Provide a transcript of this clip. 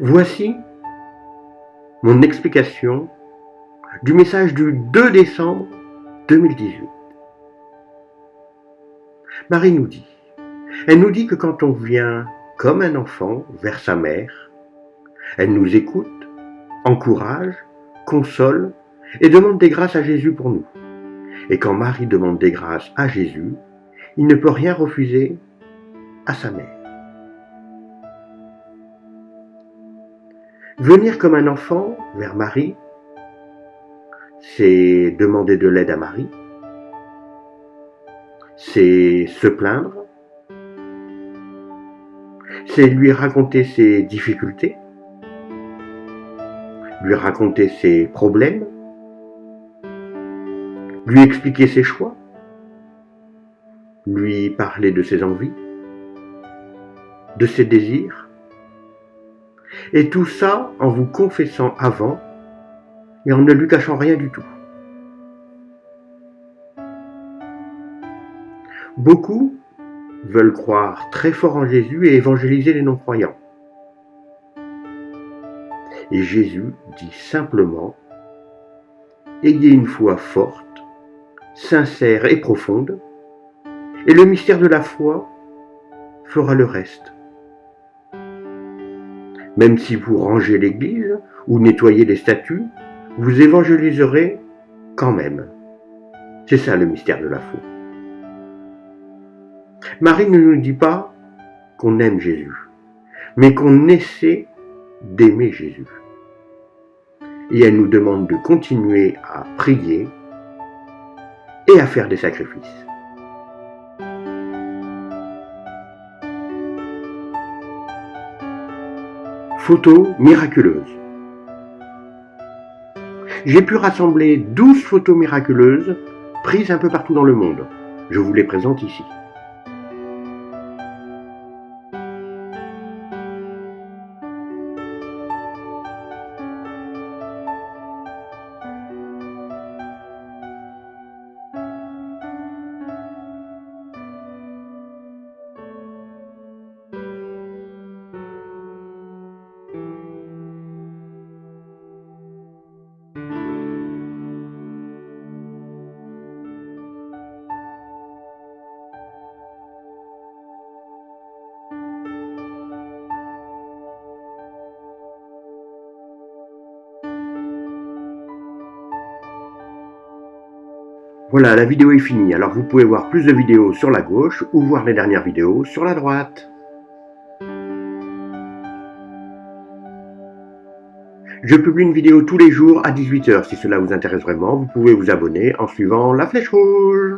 Voici mon explication du message du 2 décembre 2018. Marie nous dit, elle nous dit que quand on vient comme un enfant vers sa mère, elle nous écoute, encourage, console et demande des grâces à Jésus pour nous. Et quand Marie demande des grâces à Jésus, il ne peut rien refuser à sa mère. Venir comme un enfant vers Marie, c'est demander de l'aide à Marie, c'est se plaindre, c'est lui raconter ses difficultés, lui raconter ses problèmes, lui expliquer ses choix, lui parler de ses envies, de ses désirs, et tout ça en vous confessant avant et en ne lui cachant rien du tout. Beaucoup veulent croire très fort en Jésus et évangéliser les non-croyants. Et Jésus dit simplement, ayez une foi forte, sincère et profonde, et le mystère de la foi fera le reste. Même si vous rangez l'église ou nettoyez les statues, vous évangéliserez quand même. C'est ça le mystère de la foi. Marie ne nous dit pas qu'on aime Jésus, mais qu'on essaie d'aimer Jésus. Et elle nous demande de continuer à prier et à faire des sacrifices. Photos miraculeuses. J'ai pu rassembler 12 photos miraculeuses prises un peu partout dans le monde. Je vous les présente ici. Voilà, la vidéo est finie, alors vous pouvez voir plus de vidéos sur la gauche ou voir les dernières vidéos sur la droite. Je publie une vidéo tous les jours à 18h. Si cela vous intéresse vraiment, vous pouvez vous abonner en suivant la flèche rouge.